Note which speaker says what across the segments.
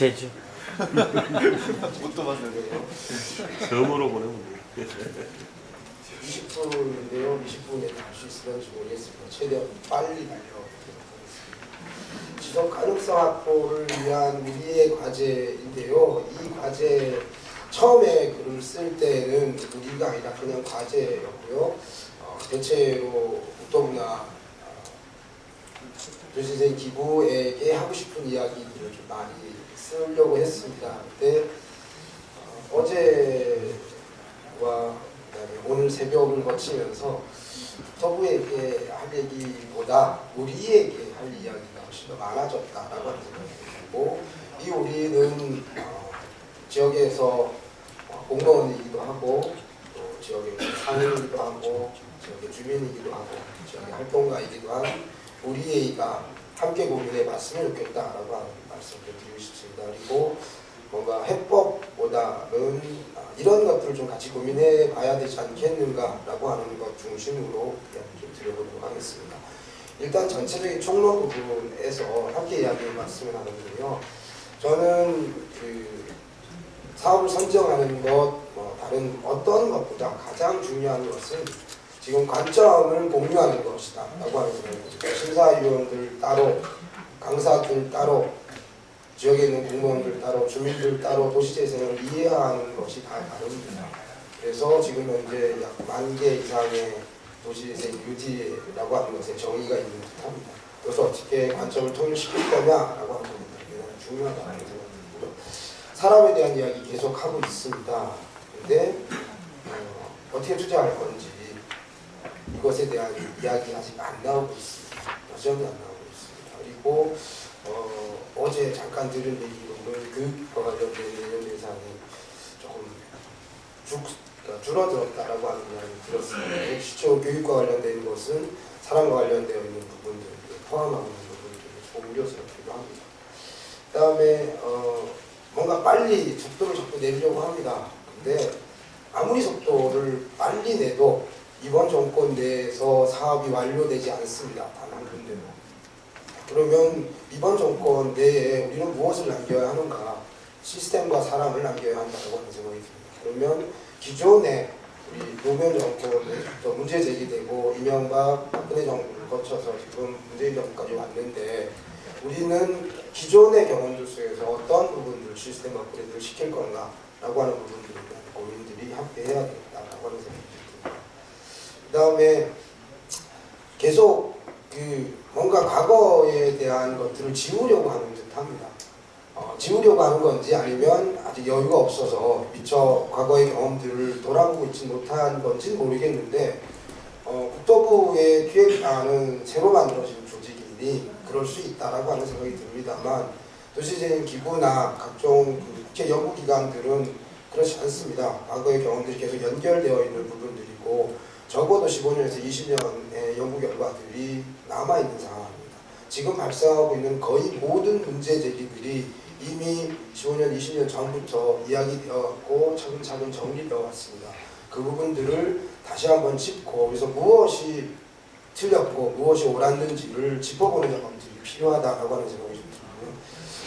Speaker 1: 제주.
Speaker 2: 못도 봤어요.
Speaker 3: 처음으로 보내면 돼.
Speaker 4: 20분인데요. 20분에 갈 수 있을지 모르겠습니다. 최대한 빨리 하겠습니다. 지속 가능성 확보를 위한 우리의 과제인데요. 이 과제 처음에 글을 쓸 때는 우리가 아니라 그냥 과제였고요. 어, 대체로 국토부나 교수생 기부에게 하고 싶은 이야기들을 좀 많이 쓰려고 했습니다. 근데 어, 그다음에 오늘 새벽을 거치면서 서부에게 할 얘기보다 우리에게 할 이야기가 훨씬 더 많아졌다라고 하는 생각이 들고 이 우리는 어, 지역에서 어, 공무원이기도 하고 또 지역의 상인이기도 하고 지역의 주민이기도 하고 지역의 활동가이기도 한 우리가 함께 고민해 봤으면 좋겠다라고 하는 말씀을 드리고 싶습니다. 그리고 뭔가 해법보다는 아, 이런 것들을 좀 같이 고민해 봐야 되지 않겠는가라고 하는 것 중심으로 이야기 좀 드려보도록 하겠습니다. 일단 전체적인 총론 부분에서 함께 이야기해 봤으면 하는데요. 저는 그 사업을 선정하는 것, 뭐 다른 어떤 것보다 가장 중요한 것은 지금 관점을 공유하는 것이다 라고 하는 생각입니다. 심사위원들 따로, 강사들 따로, 지역에 있는 공무원들 따로, 주민들 따로 도시재생을 이해하는 것이 다 다릅니다. 그래서 지금 현재 약 만 개 이상의 도시재생 UD라고 하는 것에 정의가 있는 듯합니다. 그래서 어떻게 관점을 통일시킬 거냐라고 하는 겁니다. 중요하다는 생각이고요. 사람에 대한 이야기 계속 하고 있습니다. 근데 어, 어떻게 투자할 건지 이것에 대한 이야기 아직 안 나오고 있습니다. 여전히 안 나오고 있습니다. 그리고 어, 어제 잠깐 들은 얘기로는 교육과 관련된 내년 예산이 조금 쭉, 그러니까 줄어들었다라고 하는 이야기 들었습니다. 시초 교육과 관련된 것은 사람과 관련되어 있는 부분들 포함하고 있는 부분들이 좀 우려스럽기도 합니다. 그 다음에 어, 뭔가 빨리 속도를 자꾸 내려고 합니다. 근데 아무리 속도를 빨리 내도 이번 정권 내에서 사업이 완료되지 않습니다. 단 한 군데도. 그러면 이번 정권 내에 우리는 무엇을 남겨야 하는가? 시스템과 사람을 남겨야 한다고 하는 생각이 듭니다. 그러면 기존에 우리 노무현 정권에서 문제 제기되고 이명박 박근혜 정부를 거쳐서 지금 문재인 정부까지 왔는데 우리는 기존의 경험들 속에서 어떤 부분들 시스템 업그레이드를 시킬 건가 라고 하는 부분들에 대한 고민들이 함께 해야 되겠다라고 하는 생각이 듭니다. 그 다음에 계속 그 뭔가 과거에 대한 것들을 지우려고 하는 듯합니다. 어, 지우려고 하는 건지 아니면 아직 여유가 없어서 미처 과거의 경험들을 돌아보고 있지 못한 건지 모르겠는데 어, 국토부의 기획안은 새로 만들어진 조직이니 그럴 수 있다라고 하는 생각이 듭니다만 도시재생 기구나 각종 그 국회 연구기관들은 그렇지 않습니다. 과거의 경험들이 계속 연결되어 있는 부분들이고 적어도 15년에서 20년의 연구 결과들이 남아있는 상황입니다. 지금 발생하고 있는 거의 모든 문제 제기들이 이미 15년, 20년 전부터 이야기되었고 차근차근 정리되어 왔습니다. 그 부분들을 다시 한번 짚고 그래서 무엇이 틀렸고 무엇이 옳았는지를 짚어보는 작업들이 필요하다고 하는 생각이 좀 들고요.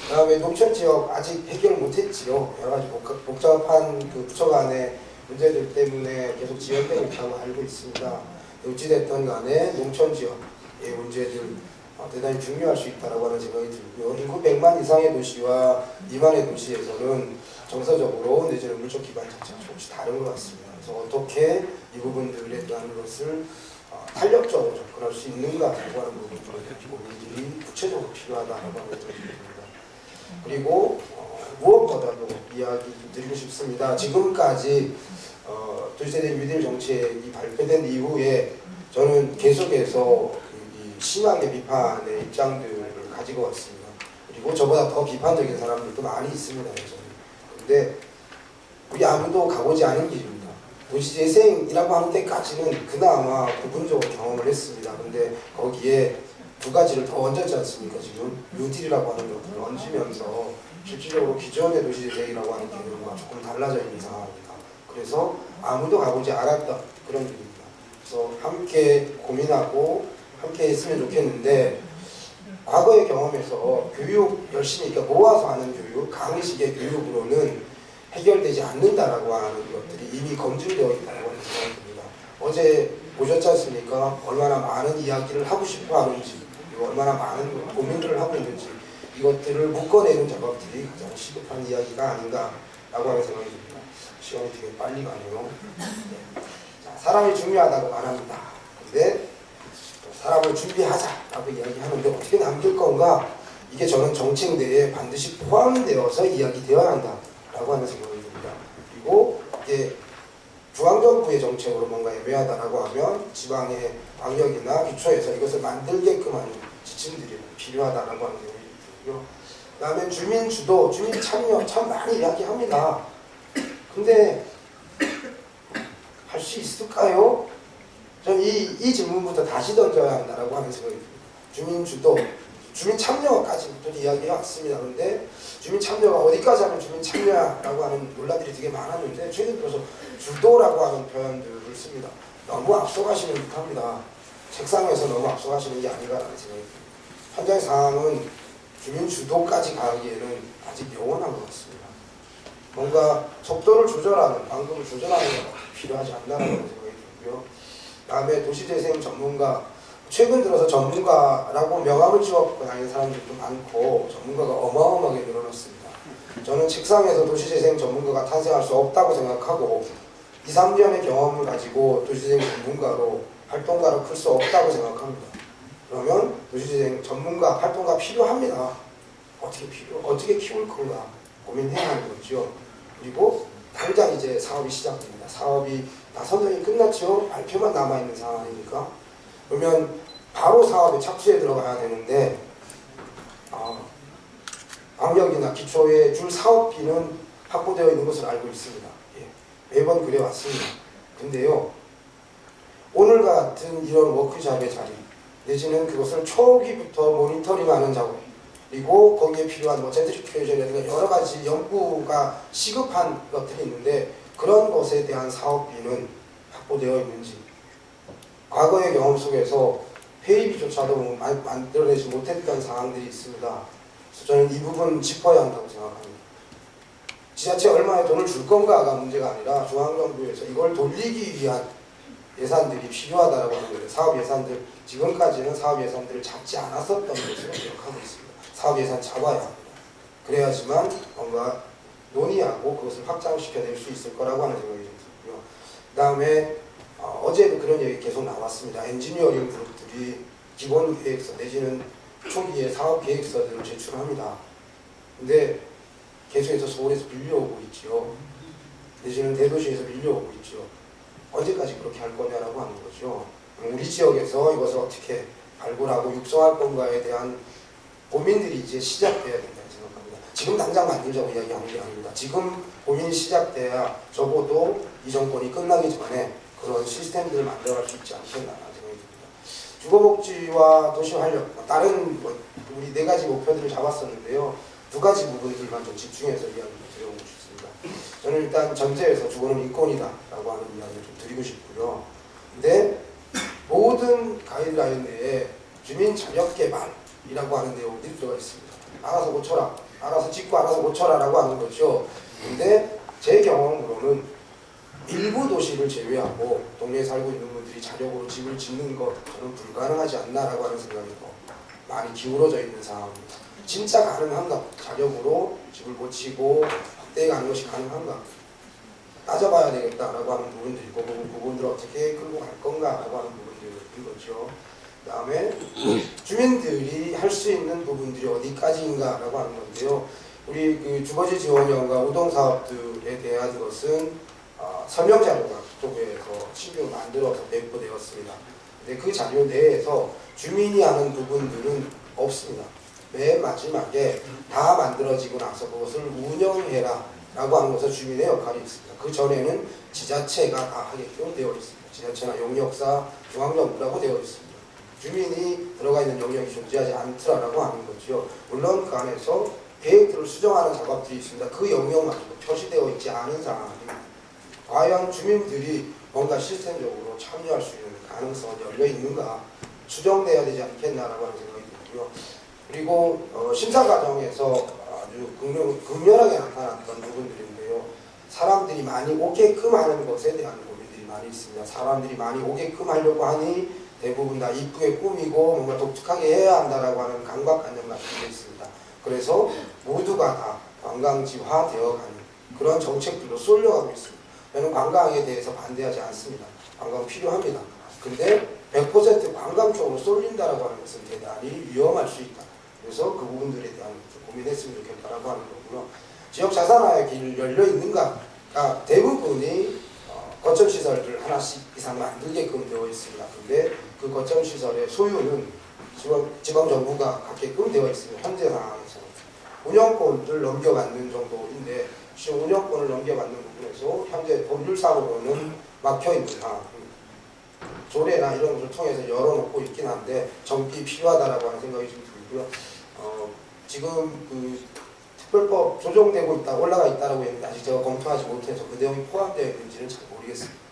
Speaker 4: 그 다음에 농촌 지역 아직 해결 못했지요. 여러 가지 복잡, 복잡한 그 부처 간의 문제들 때문에 계속 지연되고 있다고 알고 있습니다. 어찌됐든 간에 농촌 지역의 문제들 어, 대단히 중요할 수 있다고 하는 생각이 들고요. 인구 100만 이상의 도시와 미만의 도시에서는 정서적으로 내지는 물적 기반 자체가 조금씩 다른 것 같습니다. 그래서 어떻게 이 부분들에 대한 것을 어, 탄력적으로 접근할 수 있는가라고 하는 부분들에 고민들이 구체적으로 필요하다고 하는 듭니다. 그리고 어, 무엇보다도 이야기 드리고 싶습니다. 지금까지 어, 도시세대 뉴딜 정책이 발표된 이후에 저는 계속해서 이 심하게 비판의 입장들을 가지고 왔습니다. 그리고 저보다 더 비판적인 사람들도 많이 있습니다. 여전히. 근데 우리 아무도 가보지 않은 길입니다. 도시재생이라고 하는 데까지는 그나마 부분적으로 경험을 했습니다. 근데 거기에 두 가지를 더 얹었지 않습니까? 지금 뉴딜이라고 하는 것들을 얹으면서 실질적으로 기존의 도시재생이라고 하는 개념과 조금 달라져 있는 상황입니다. 그래서 아무도 가보지 않았던 그런 일입니다. 그래서 함께 고민하고 함께 했으면 좋겠는데 과거의 경험에서 교육 열심히 그러니까 모아서 하는 교육, 강의식의 교육으로는 해결되지 않는다라고 하는 것들이 이미 검증되어 있다고 하는 생각이 듭니다. 어제 보셨지 않습니까? 얼마나 많은 이야기를 하고 싶어 하는지, 얼마나 많은 고민들을 하고 있는지 이것들을 묶어내는 작업들이 가장 시급한 이야기가 아닌가라고 하는 생각이 듭니다. 시간이 되게 빨리 가네요. 네. 자, 사람이 중요하다고 말합니다. 근데 사람을 준비하자라고 이야기하는데 어떻게 남길 건가? 이게 저는 정책 내에 반드시 포함되어서 이야기되어야 한다라고 하는 생각이 듭니다. 그리고 이게 중앙정부의 정책으로 뭔가 애매하다라고 하면 지방의 방역이나 기초에서 이것을 만들게끔 하는 지침들이 필요하다라고 하는. 그 다음에 주민 주도, 주민 참여 참 많이 이야기합니다. 근데 할 수 있을까요? 저는 이, 이 질문부터 다시 던져야 한다라고 하는 생각이 듭니다. 주민 주도, 주민 참여까지부터 이야기해 왔습니다. 그런데 주민 참여가 어디까지 하면 주민 참여야라고 하는 논란들이 되게 많았는데 최근 들어서 주도라고 하는 표현들을 씁니다. 너무 앞서가시는 듯합니다. 책상에서 너무 앞서가시는 게 아닌가라는 생각이 듭니다. 현장 상황은 주민 주도까지 가기에는 아직 영원한 것 같습니다. 뭔가 속도를 조절하는, 방법을 조절하는 게 필요하지 않나라는 생각이 들고요. 다음에 도시재생 전문가 최근 들어서 전문가라고 명함을 지어갖고 다니는 사람들도 많고 전문가가 어마어마하게 늘어났습니다. 저는 책상에서 도시재생 전문가가 탄생할 수 없다고 생각하고 2, 3년의 경험을 가지고 도시재생 전문가로 활동가로 클 수 없다고 생각합니다. 그러면 도시재생 전문가 활동가 필요합니다. 어떻게 필요 어떻게 키울 건가 고민해야 하는 거죠. 그리고 당장 이제 사업이 시작됩니다. 사업이 다 선정이 끝났죠. 발표만 남아 있는 상황이니까 그러면 바로 사업에 착수해 들어가야 되는데 아, 방역이나 기초에 줄 사업비는 확보되어 있는 것을 알고 있습니다. 예, 매번 그래 왔습니다. 근데요 오늘 같은 이런 워크샵의 자리 내지는 그것을 초기부터 모니터링하는 작업 그리고 거기에 필요한 뭐 젠트리피케이션이라든가 여러 가지 연구가 시급한 것들이 있는데 그런 것에 대한 사업비는 확보되어 있는지 과거의 경험 속에서 회의비조차도 만들어내지 못했던 상황들이 있습니다. 그래서 저는 이 부분 짚어야 한다고 생각합니다. 지자체 얼마에 돈을 줄 건가가 문제가 아니라 중앙정부에서 이걸 돌리기 위한 예산들이 필요하다고 하는 거예요. 사업 예산들 지금까지는 사업 예산들을 잡지 않았었던 것으로 기억하고 있습니다. 사업 예산 잡아야 합니다. 그래야지만 뭔가 논의하고 그것을 확장시켜낼 수 있을 거라고 하는 생각이 좀 들고요. 그 다음에 어, 어제도 그런 얘기 계속 나왔습니다. 엔지니어링 그룹들이 기본 계획서 내지는 초기에 사업 계획서들을 제출합니다. 근데 계속해서 서울에서 밀려오고 있죠. 내지는 대도시에서 밀려오고 있죠. 언제까지 그렇게 할 거냐라고 하는 거죠. 우리 지역에서 이것을 어떻게 발굴하고 육성할 건가에 대한 고민들이 이제 시작돼야 된다고 생각합니다. 지금 당장 만들자고 이야기하는 게 아닙니다. 지금 고민이 시작돼야 적어도 이 정권이 끝나기 전에 그런 시스템들을 만들어갈 수 있지 않겠나라는 생각이 듭니다. 주거복지와 도시활력, 다른 뭐 우리 네 가지 목표들을 잡았었는데요. 두 가지 부분들만 좀 집중해서 이야기를 드려보고 싶습니다. 저는 일단 전제에서 주거는 인권이다라고 하는 이야기를 좀 드리고 싶고요. 근데 모든 가이드라인 내에 주민 자력 개발이라고 하는 내용들이 들어가 있습니다. 알아서 고쳐라, 알아서 짓고 알아서 고쳐라라고 하는 거죠. 근데 제 경험으로는 일부 도시를 제외하고 동네에 살고 있는 분들이 자력으로 집을 짓는 것 저는 불가능하지 않나라고 하는 생각이 더 많이 기울어져 있는 상황입니다. 진짜 가능한가? 자력으로 집을 고치고 확 대해 가는 것이 가능한가? 따져봐야 되겠다라고 하는 부분들이고 그 부분들을 어떻게 끌고 갈 건가라고 하는 부분들인 거죠. 그 다음에 주민들이 할 수 있는 부분들이 어디까지인가라고 하는 건데요. 우리 그 주거지 지원형과 우동 사업들에 대한 것은 어, 설명 자료가 국토부에서 신규 만들어서 배포되었습니다. 근데 그 자료 내에서 주민이 하는 부분들은 없습니다. 맨 마지막에 다 만들어지고 나서 그것을 운영해라 라고 하는 것은 주민의 역할이 있습니다. 그 전에는 지자체가 다 하게끔 되어 있습니다. 지자체나 용역사, 중앙정부라고 되어 있습니다. 주민이 들어가 있는 영역이 존재하지 않더라라고 하는 거죠. 물론 그 안에서 계획들을 수정하는 작업들이 있습니다. 그 영역마저도 표시되어 있지 않은 상황입니다. 과연 주민들이 뭔가 시스템적으로 참여할 수 있는 가능성은 열려 있는가 수정돼야 되지 않겠나라고 하는 생각이 들고요. 그리고 어, 심사 과정에서 아주 극명, 극렬하게 나타났던 부분들인데요. 사람들이 많이 오게끔 하는 것에 대한 고민들이 많이 있습니다. 사람들이 많이 오게끔 하려고 하니 대부분 다 이쁘게 꾸미고 뭔가 독특하게 해야 한다라고 하는 강박관념 같은 게 있습니다. 그래서 모두가 다 관광지화 되어가는 그런 정책들로 쏠려가고 있습니다. 저는 관광에 대해서 반대하지 않습니다. 관광 필요합니다. 근데 100% 관광 쪽으로 쏠린다라고 하는 것은 대단히 위험할 수 있다. 그래서 그 부분들에 대한 좀 고민했으면 좋겠다라고 하는 거고요. 지역 자산화의 길 열려 있는가? 아, 대부분이 어, 거점 시설을 하나씩 이상 만들게끔 되어 있습니다. 근데 그 거점 시설의 소유는 지방, 지방 정부가 갖게끔 되어 있습니다. 현재 상황에서 운영권을 넘겨받는 정도인데 지금 운영권을 넘겨받는 부분에서 현재 법률상으로는 막혀 있는 상황입니다. 조례나 이런 것을 통해서 열어놓고 있긴 한데 정비 필요하다라고 하는 생각이 좀 들고요. 어, 지금 그 특별법 조정되고 있다, 올라가 있다라고 했는데 아직 제가 검토하지 못해서 그 내용이 포함되어 있는지는 잘 모르겠습니다.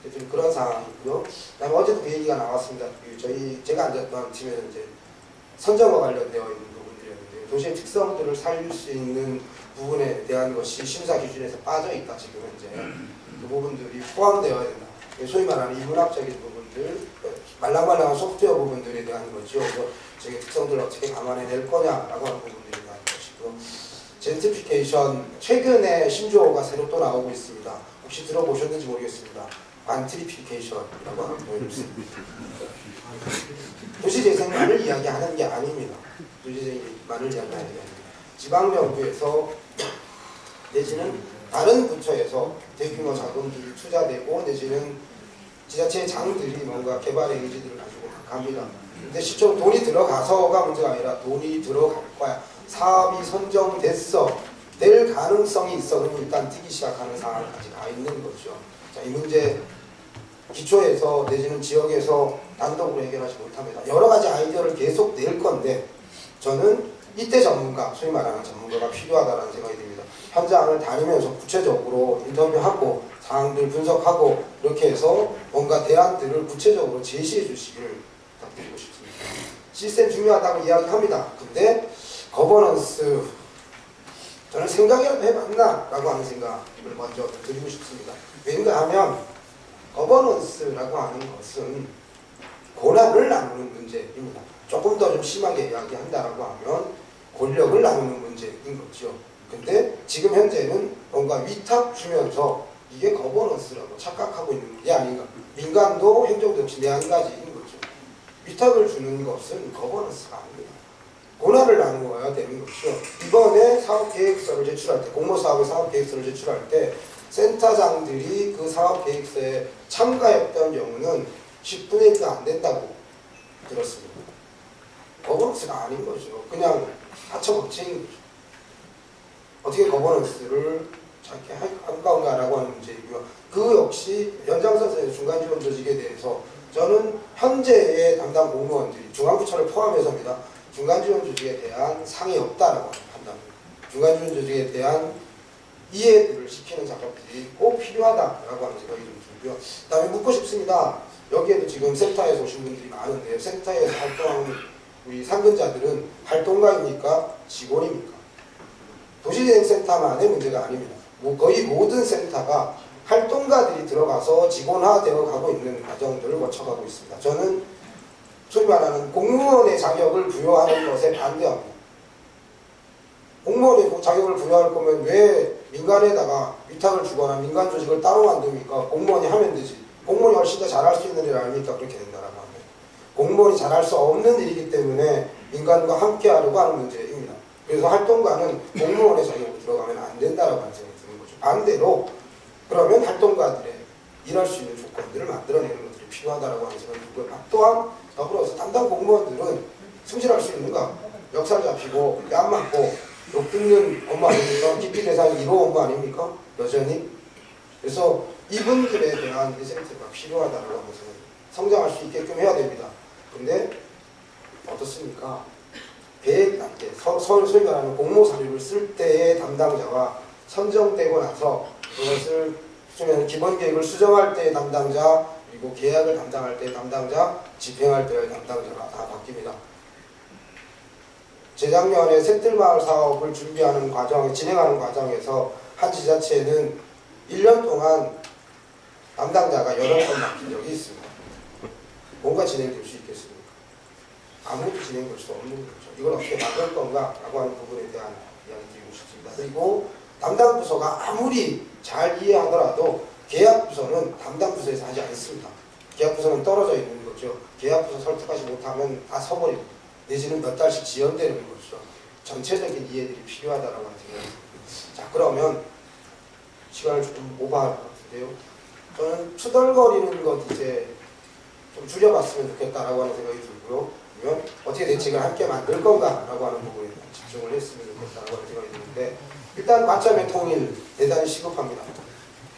Speaker 4: 어쨌든 그런 상황이고요. 그다음에 어제도 그 얘기가 나왔습니다. 그 저희 제가 앉았던 팀에는 이제 선정과 관련되어 있는 부분들이었는데 도시의 특성들을 살릴 수 있는 부분에 대한 것이 심사 기준에서 빠져 있다 지금 현재 그 부분들이 포함되어야 된다. 소위 말하는 인문학적인 부분들, 말랑말랑한 소프트웨어 부분들에 대한 거죠. 저게 특성들을 어떻게 감안해낼 거냐라고 하는 부분들에 대한 것이고 젠트피케이션 최근에 신조어가 새로 또 나오고 있습니다. 혹시 들어보셨는지 모르겠습니다. 관트리피케이션이라고 하는 표현을 씁니다. 도시재생만을 이야기하는 게 아닙니다. 도시재생만을 이야기하는 게 아닙니다. 지방정부에서 내지는 다른 부처에서 대규모 자금들이 투자되고 내지는 지자체 장들이 뭔가 개발의 의지들을 가지고 갑니다. 근데 실제로 돈이 들어가서가 문제가 아니라 돈이 들어갈 거야. 사업이 선정됐어. 될 가능성이 있어. 그럼 일단 뛰기 시작하는 상황까지 가 있는 거죠. 자, 이 문제 기초에서 내지는 지역에서 단독으로 해결하지 못합니다. 여러 가지 아이디어를 계속 낼 건데 저는 이때 전문가, 소위 말하는 전문가가 필요하다는 생각이 듭니다. 현장을 다니면서 구체적으로 인터뷰하고 상황들 분석하고 이렇게 해서 뭔가 대안들을 구체적으로 제시해 주시기를 부탁드리고 싶습니다. 시스템 중요하다고 이야기합니다. 근데 거버넌스 저는 생각이라도 해봤나? 라고 하는 생각을 먼저 드리고 싶습니다. 왜인가 하면 거버넌스라고 하는 것은 권한을 나누는 문제입니다. 조금 더 좀 심하게 이야기한다라고 하면 권력을 나누는 문제인 거죠. 근데 지금 현재는 뭔가 위탁 주면서 이게 거버넌스라고 착각하고 있는 게 아닌가. 민간도 행정도 역시 매한가지인 거죠. 위탁을 주는 것은 거버넌스가 아닙니다. 권한을 나누어야 되는 거죠. 이번에 사업계획서를 제출할 때, 공모사업의 사업계획서를 제출할 때 센터장들이 그 사업계획서에 참가했던 경우는 10분의 1도 안 된다고 들었습니다. 거버넌스가 아닌 거죠. 그냥 하청업체인 거죠. 어떻게 거버넌스를 잘게 한가운가라고 하는 문제이고요. 그 역시 연장선상의 중간지원 조직에 대해서 저는 현재의 담당 공무원들이 중앙부처를 포함해서입니다. 중간지원 조직에 대한 상이 없다라고 하는 판단입니다. 중간지원 조직에 대한 이해를 시키는 작업들이 꼭 필요하다라고 하는 생각이 좀 들고요. 그 다음에 묻고 싶습니다. 여기에도 지금 센터에서 오신 분들이 많은데 센터에서 활동하는 우리 상근자들은 활동가입니까? 직원입니까? 도시재생센터만의 문제가 아닙니다. 뭐 거의 모든 센터가 활동가들이 들어가서 직원화되어 가고 있는 과정들을 거쳐가고 있습니다. 저는 소위 말하는 공무원의 자격을 부여하는 것에 반대합니다. 공무원의 자격을 부여할 거면 왜 민간에다가 위탁을 주거나 민간 조직을 따로 만듭니까? 공무원이 하면 되지. 공무원이 훨씬 더 잘할 수 있는 일 아닙니까? 그렇게 된다라고 하면. 공무원이 잘할 수 없는 일이기 때문에 민간과 함께 하려고 하는 문제입니다. 그래서 활동가는 공무원의 자격으로 들어가면 안 된다라고 하는 생각이 드는 거죠. 반대로 그러면 활동가들의 일할 수 있는 조건들을 만들어내는 것들이 필요하다라고 하는 생각이 들고요. 또한 더불어서 담당 공무원들은 승진할 수 있는가? 역살 잡히고 뺨 맞고 욕 듣는 업무 아닙니까? 기피 대상 1호 업무 아닙니까? 여전히. 그래서 이분들에 대한 리센트가 필요하다고 하면서 성장할 수 있게끔 해야 됩니다. 근데 어떻습니까? 계획 단계, 서, 서, 소위 말하는 공모 사료를 쓸 때의 담당자와 선정되고 나서 그것을 수면 기본 계획을 수정할 때의 담당자 그리고 계약을 담당할 때의 담당자, 집행할 때의 담당자가 다 바뀝니다. 재작년에 샘들마을 사업을 준비하는 과정, 진행하는 과정에서 한 지자체는 1년 동안 담당자가 여러 번 바뀐 적이 있습니다. 뭔가 진행될 수 있겠습니까? 아무것도 진행될 수 없는 거죠. 이걸 어떻게 막을 건가? 라고 하는 부분에 대한 이야기 드리고 싶습니다. 그리고 담당 부서가 아무리 잘 이해하더라도 계약 부서는 담당 부서에서 하지 않습니다. 계약 부서는 떨어져 있는 거죠. 계약 부서 설득하지 못하면 다 서버리고 내지는 몇 달씩 지연되는 거죠. 전체적인 이해들이 필요하다라고 하는. 자 그러면 시간을 조금 오버할 것 같은데요. 저는 투덜거리는 것 이제 좀 줄여봤으면 좋겠다라고 하는 생각이 들고요. 그러면 어떻게 대책을 함께 만들 건가라고 하는 부분에 집중을 했으면 좋겠다라고 하는 생각이 드는데 일단 관점의 통일 대단히 시급합니다.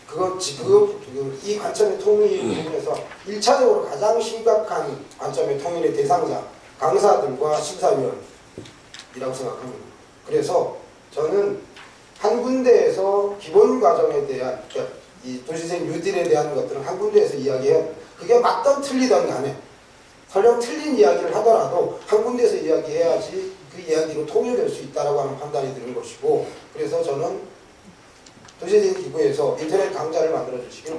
Speaker 4: 그건 지금 이 관점의 통일 부분에서 1차적으로 가장 심각한 관점의 통일의 대상자 강사들과 심사위원이라고 생각합니다. 그래서 저는 한 군데에서 기본 과정에 대한 그러니까 이 도시생 뉴딜에 대한 것들은 한 군데에서 이야기해야 됩니다. 그게 맞던 틀리던 간에 설령 틀린 이야기를 하더라도 한 군데에서 이야기해야지 그 이야기로 통일될 수 있다라고 하는 판단이 드는 것이고 그래서 저는 도시재생 기구에서 인터넷 강좌를 만들어 주시기를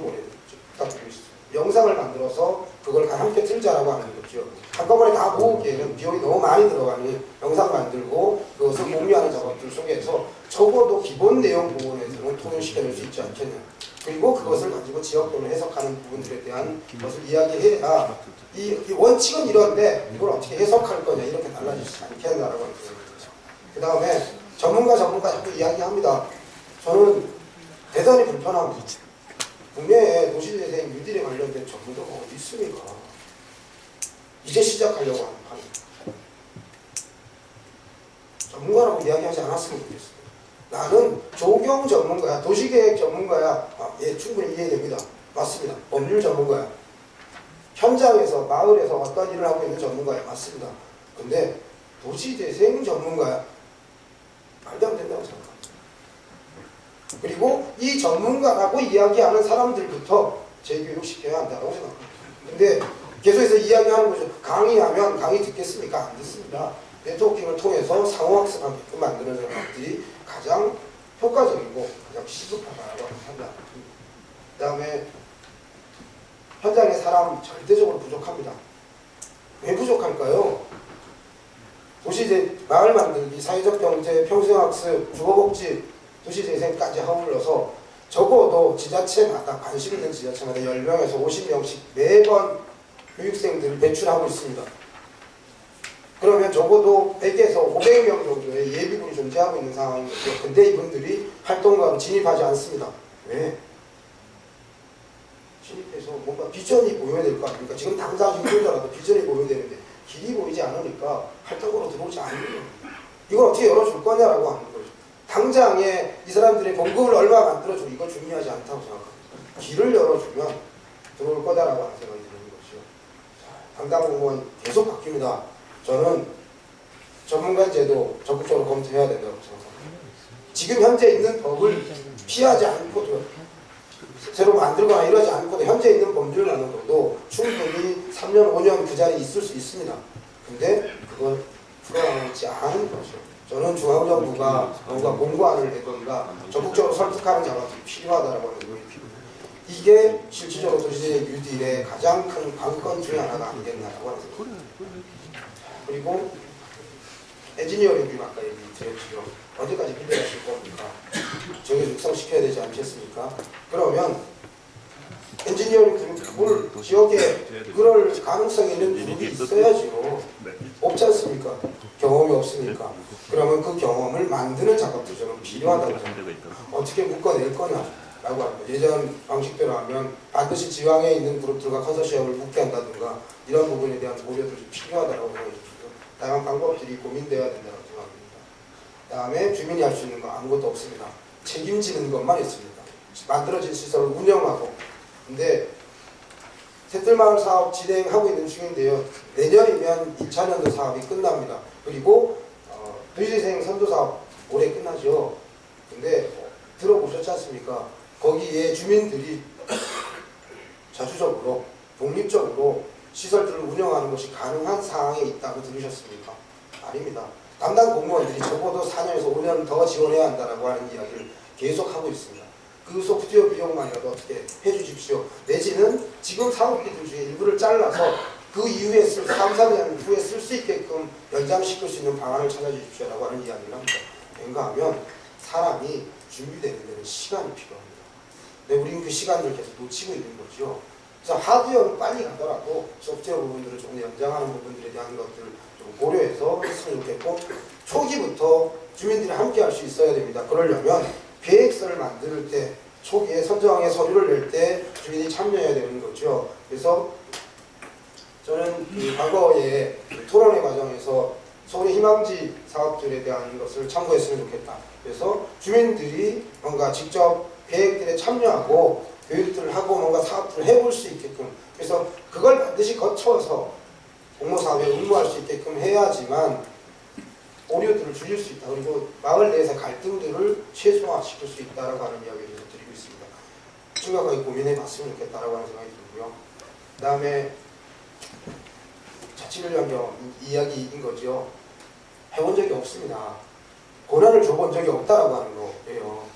Speaker 4: 부탁드리겠습니다. 영상을 만들어서 그걸 함께 틀자라고 하는 거죠. 한꺼번에 다 모으기에는 비용이 너무 많이 들어가니 영상 만들고 그것을 공유하는 작업들 속에서 적어도 기본 내용 부분에서는 통일시켜낼 수 있지 않겠냐. 그리고 그것을 가지고 지역별로 해석하는 부분들에 대한 것을 이야기해야 이, 이 원칙은 이런데 이걸 어떻게 해석할 거냐 이렇게 달라지지 생각입니다. 그 다음에 전문가 전문가 자꾸 이야기합니다. 저는 대단히 불편합니다. 국내에 도시재생 뉴딜에 관련된 전문가가 어디 있습니까? 이제 시작하려고 하는 판입니다. 전문가라고 이야기하지 않았으면 좋겠어요. 나는 조경 전문가야, 도시계획 전문가야. 아, 예, 충분히 이해됩니다. 맞습니다. 법률 전문가야. 현장에서, 마을에서 어떤 일을 하고 있는 전문가야. 맞습니다. 근데 도시재생 전문가야. 말도 안 된다고 생각합니다. 그리고 이 전문가라고 이야기하는 사람들부터 재교육시켜야 한다고 생각합니다. 근데 계속해서 이야기하는 거죠. 강의하면 강의 듣겠습니까? 안 듣습니다. 네트워킹을 통해서 상호학습하게끔 만드는 것들이 가장 효과적이고 가장 시급하다고 한다. 그 다음에 현장에 사람 절대적으로 부족합니다. 왜 부족할까요? 도시재 마을 만들기, 사회적 경제, 평생학습, 주거복지, 도시재생까지 아울러서 적어도 지자체마다 관심 있는 지자체마다 10명에서 50명씩 매번 교육생들을 배출하고 있습니다. 그러면 적어도 100에서 500명 정도의 예비군이 존재하고 있는 상황이거든요. 근데 이분들이 활동가로 진입하지 않습니다. 왜? 진입해서 뭔가 비전이 보여야 될 거 아닙니까? 지금 당장 힘들더라도 비전이 보여야 되는데 길이 보이지 않으니까 활동으로 들어오지 않는 겁니다. 이걸 어떻게 열어줄 거냐라고 하는 거죠. 당장에 이 사람들의 봉급을 얼마 만들어주고 이거 중요하지 않다고 생각합니다. 길을 열어주면 들어올 거다라고 하는 생각이 드는 거죠. 자, 담당 공무원 계속 바뀝니다. 저는 전문가 제도 적극적으로 검토해야 된다고 생각합니다. 지금 현재 있는 법을 피하지 않고도 새로 만들거나 이러지 않고도 현재 있는 법률만으로도 충분히 3년, 5년 그 자리에 있을 수 있습니다. 근데 그걸 풀어나가지 않은 거죠. 저는 중앙정부가 뭔가 공고안을 내던가 적극적으로 설득하는 작업이 필요하다고 하는 거예요. 이게 실질적으로 도시재생 뉴딜의 가장 큰 관건 중에 하나가 아니겠나라고 하는 생각입니다. 그리고 엔지니어링 비 아까 얘기 드렸죠. 언제까지 필요하실 겁니까? 저게 육성시켜야 되지 않겠습니까? 그러면 엔지니어링 그룹을 지역에 그럴 가능성이 있는 그룹이 있어야죠. 없지 않습니까? 경험이 없으니까. 그러면 그 경험을 만드는 작업도 저는 필요하다고 생각합니다. 어떻게 묶어낼 거냐 라고 거. 예전 방식대로 하면 반드시 지방에 있는 그룹들과 컨소시엄을 묶게 한다든가 이런 부분에 대한 고려도 좀 필요하다고 듭니다. 다양한 방법들이 고민되어야 된다고 생각합니다. 다음에 주민이 할 수 있는 거 아무것도 없습니다. 책임지는 것만 있습니다. 만들어진 시설을 운영하고 근데 새들마을 사업 진행하고 있는 중인데요. 내년이면 1차 년도 사업이 끝납니다. 그리고 어, 도시재생 선도 사업 올해 끝나죠. 근데 어, 들어보셨지 않습니까? 거기에 주민들이 자주적으로 독립적으로 시설들을 운영하는 것이 가능한 상황에 있다고 들으셨습니까? 아닙니다. 담당 공무원들이 적어도 4년에서 5년 더 지원해야 한다라고 하는 이야기를 계속 하고 있습니다. 그 소프트웨어 비용만이라도 어떻게 해주십시오. 내지는 지금 사업비들 중에 일부를 잘라서 그 이후에 쓸, 3, 4년 후에 쓸 수 있게끔 연장시킬 수 있는 방안을 찾아주십시오라고 하는 이야기를 합니다. 뭔가 하면 사람이 준비되는 데는 시간이 필요합니다. 근데 우리는 그 시간을 계속 놓치고 있는 거죠. 그래서 하드웨어는 빨리 가더라도 소프트웨어 부분들을 조금 연장하는 부분들에 대한 것들을 좀 고려해서 했으면 좋겠고 초기부터 주민들이 함께 할 수 있어야 됩니다. 그러려면 계획서를 만들 때 초기에 선정의 서류를 낼 때 주민이 참여해야 되는 거죠. 그래서 저는 그 과거에 그 토론회 과정에서 서울의 희망지 사업들에 대한 것을 참고했으면 좋겠다. 그래서 주민들이 뭔가 직접 계획들에 참여하고 교육들을 하고 뭔가 사업들을 해볼 수 있게끔 그래서 그걸 반드시 거쳐서 공모사업에 응모할 수 있게끔 해야지만 오류들을 줄일 수 있다. 그리고 마을 내에서 갈등들을 최소화시킬 수 있다라고 하는 이야기를 좀 드리고 있습니다. 심각하게 고민해 봤으면 좋겠다라고 하는 생각이 들고요. 그 다음에 자치를연경 이야기인 거죠. 해본 적이 없습니다. 고난을 줘본 적이 없다라고 하는 거예요.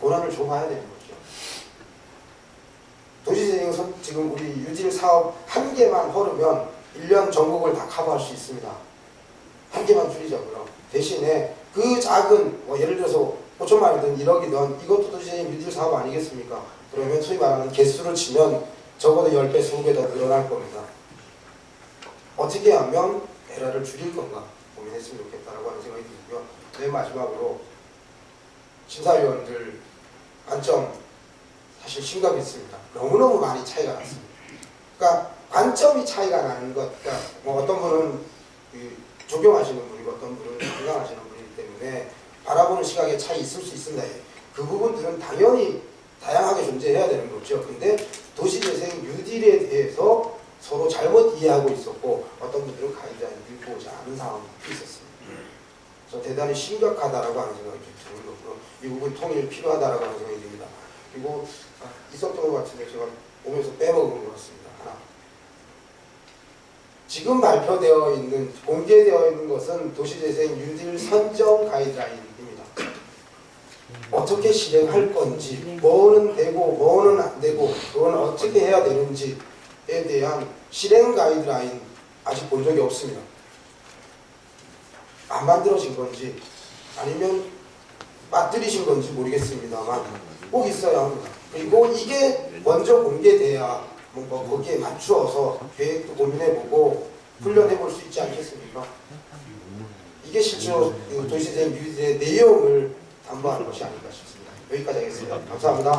Speaker 4: 고난을 줘봐야 되는 거죠. 도시재생 선 지금 우리 유질 사업 한 개만 허르면 1년 전국을 다 커버할 수 있습니다. 한 개만 줄이자고요. 대신에 그 작은 뭐 예를 들어서 5천만 원이든 1억이든 이것도 도시재생 유질 사업 아니겠습니까? 그러면 소위 말하는 개수를 치면 적어도 10배, 20배 더 늘어날 겁니다. 어떻게 하면 에러를 줄일 건가 고민했으면 좋겠다라고 하는 생각이 들고요. 맨 마지막으로 심사위원들 관점 사실 심각했습니다. 너무너무 많이 차이가 났습니다. 그러니까 관점이 차이가 나는 것, 그러니까 뭐 어떤 분은 그 적용하시는 분이고 어떤 분은 건강하시는 분이기 때문에 바라보는 시각에 차이 있을 수 있습니다. 그 부분들은 당연히 다양하게 존재해야 되는 거죠. 근데 도시재생 뉴딜에 대해서 서로 잘못 이해하고 있었고 어떤 분들은 가이드라인 읽고 오지 않은 상황이 있었습니다. 그래서 대단히 심각하다라고 하는 생각이 좀 드는 거고요. 이 부분 통일 필요하다라고 하는 생각이 듭니다. 그리고 아, 있었던 것 같은데 제가 오면서 빼먹은 것 같습니다. 하나. 지금 발표되어 있는 공개되어 있는 것은 도시재생 뉴딜 선정 가이드라인입니다. 어떻게 실행할 건지, 뭐는 되고 뭐는 안 되고, 그건 어떻게 해야 되는지에 대한 실행 가이드라인 아직 본 적이 없습니다. 안 만들어진 건지 아니면 빠뜨리신 건지 모르겠습니다만 꼭 있어야 합니다. 그리고 이게 먼저 공개돼야 뭔가 거기에 맞추어서 계획도 고민해보고 훈련해볼 수 있지 않겠습니까? 이게 실제로 그 도시재생 뉴딜의 내용을 담보하는 것이 아닐까 싶습니다. 여기까지 하겠습니다. 감사합니다.